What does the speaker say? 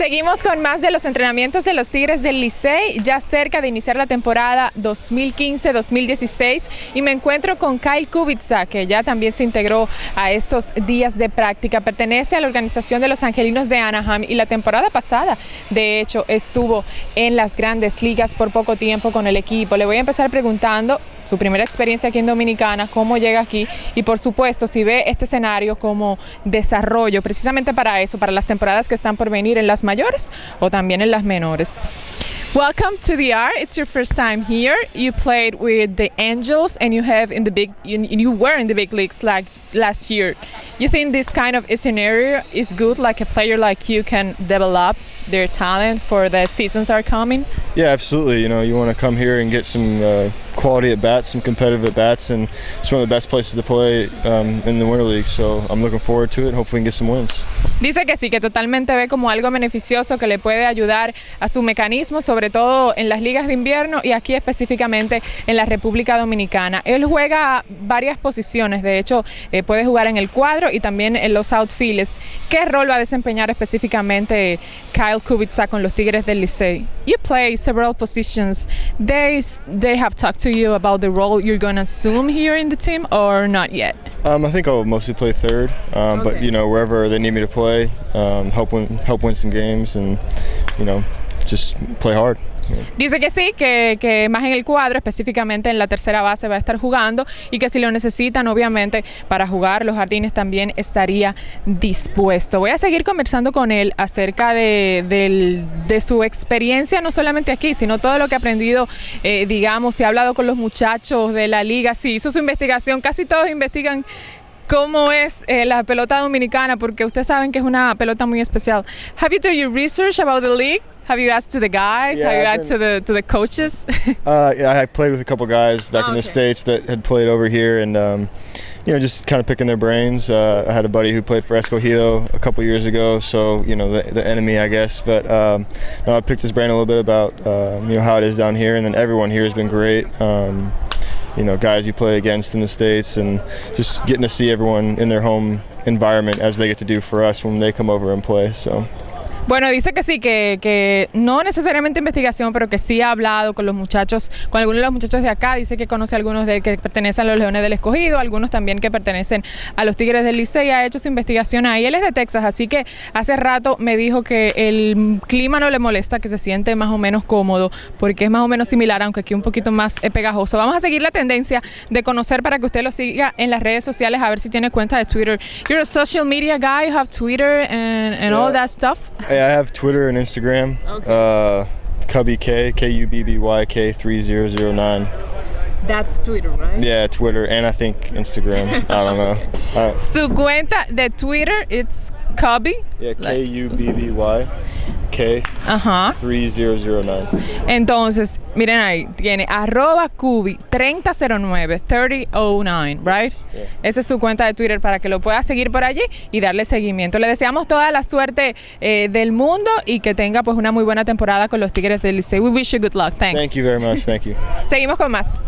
Seguimos con más de los entrenamientos de los Tigres del Licey, ya cerca de iniciar la temporada 2015-2016 y me encuentro con Kyle Kubica, que ya también se integró a estos días de práctica. Pertenece a la organización de los Angelinos de Anaheim y la temporada pasada, de hecho, estuvo en las grandes ligas por poco tiempo con el equipo. Le voy a empezar preguntando su primera experiencia aquí en Dominicana, cómo llega aquí y por supuesto si ve este escenario como desarrollo precisamente para eso, para las temporadas que están por venir en las mayores o también en las menores. Welcome to the R. It's your first time here. You played with the Angels, and you have in the big. You, you were in the big leagues like last year. You think this kind of scenario is good? Like a player like you can develop their talent for the seasons are coming. Yeah, absolutely. You know, you want to come here and get some uh, quality at bats, some competitive at bats, and it's one of the best places to play um, in the Winter League. So I'm looking forward to it. Hopefully, we can get some wins. Dice que sí, que totalmente ve como algo beneficioso que le puede ayudar a su mecanismo, sobre todo en las ligas de invierno y aquí específicamente en la República Dominicana. Él juega varias posiciones, de hecho eh, puede jugar en el cuadro y también en los outfields. ¿Qué rol va a desempeñar específicamente Kyle Kubica con los Tigres del Licey? You play several positions. They, they have talked to you about the role you're going to assume here in the team or not yet? Um, I think I'll mostly play third, um, but you know wherever they need me to play, um, help win help win some games, and you know just play hard. Dice que sí, que, que más en el cuadro, específicamente en la tercera base va a estar jugando y que si lo necesitan, obviamente, para jugar los jardines también estaría dispuesto. Voy a seguir conversando con él acerca de, de su experiencia, no solamente aquí, sino todo lo que ha aprendido, eh, digamos, si ha hablado con los muchachos de la liga, sí, hizo su investigación, casi todos investigan cómo es eh, la pelota dominicana, porque ustedes saben que es una pelota muy especial. Have you done your research about the league? Have you asked to the guys? Yeah, Have you I've asked to the to the coaches? Uh, yeah, I played with a couple guys back in Okay. the states that had played over here, and um, you know, just kind of picking their brains. Uh, I had a buddy who played for Escogido a couple years ago, so you know, the, the enemy, I guess. But um, no, I picked his brain a little bit about um, you know how it is down here, and then everyone here has been great. Um, you know, guys you play against in the states, and just getting to see everyone in their home environment as they get to do for us when they come over and play. So. Bueno, dice que sí, que, que no necesariamente investigación, pero que sí ha hablado con los muchachos, con algunos de los muchachos de acá. Dice que conoce a algunos de que pertenecen a los Leones del Escogido, algunos también que pertenecen a los Tigres del Licey. Ha hecho su investigación ahí. Él es de Texas, así que hace rato me dijo que el clima no le molesta, que se siente más o menos cómodo, porque es más o menos similar, aunque aquí un poquito más eh, pegajoso. Vamos a seguir la tendencia de conocer para que usted lo siga en las redes sociales, a ver si tiene cuenta de Twitter. You're a social media guy, you have Twitter and, and all that stuff. Hey, I have Twitter and Instagram. Uh, Cubby K K U B B Y K three zero zero nine. That's Twitter, right? Yeah, Twitter and I think Instagram. I don't know. Uh, Su cuenta de Twitter, it's Cubby. yeah, K U B B Y K Ajá. three zero zero nine. Entonces, miren ahí, tiene arroba Cubi 3009, 3009, right? Yeah. Esa es su cuenta de Twitter para que lo pueda seguir por allí y darle seguimiento. Le deseamos toda la suerte eh, del mundo y que tenga pues una muy buena temporada con los Tigres del Licey. We wish you good luck. Thanks. Thank you very much. Thank you. Seguimos con más.